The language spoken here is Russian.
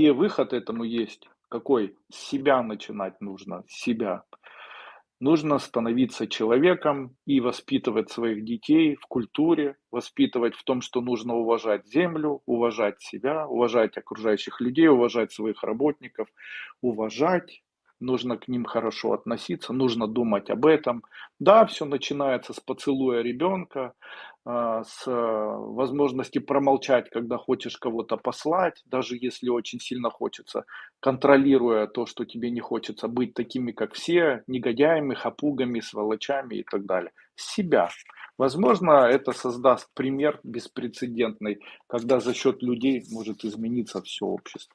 И выход этому есть какой? С себя начинать нужно, с себя. Нужно становиться человеком и воспитывать своих детей в культуре, воспитывать в том, что нужно уважать землю, уважать себя, уважать окружающих людей, уважать своих работников, уважать нужно к ним хорошо относиться, нужно думать об этом. Да, все начинается с поцелуя ребенка, а, с э, возможности промолчать, когда хочешь кого-то послать, даже если очень сильно хочется, контролируя то, что тебе не хочется быть такими, как все, негодяями, хапугами, сволочами и так далее. Себя. Возможно, это создаст пример беспрецедентный, когда за счет людей может измениться все общество.